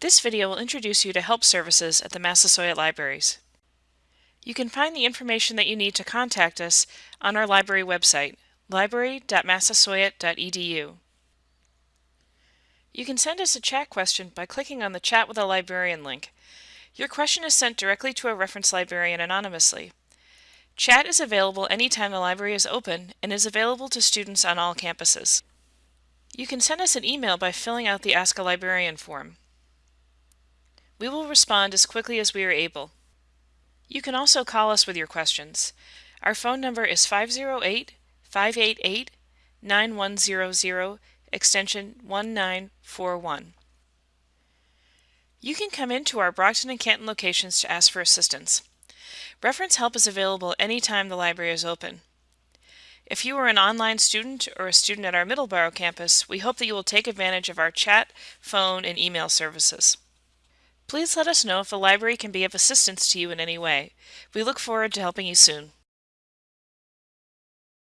This video will introduce you to help services at the Massasoit Libraries. You can find the information that you need to contact us on our library website, library.massasoit.edu. You can send us a chat question by clicking on the Chat with a Librarian link. Your question is sent directly to a reference librarian anonymously. Chat is available anytime the library is open and is available to students on all campuses. You can send us an email by filling out the Ask a Librarian form. We will respond as quickly as we are able. You can also call us with your questions. Our phone number is 508 588 9100 extension 1941. You can come into our Brockton and Canton locations to ask for assistance. Reference help is available anytime the library is open. If you are an online student or a student at our Middleborough campus, we hope that you will take advantage of our chat, phone, and email services. Please let us know if the library can be of assistance to you in any way. We look forward to helping you soon.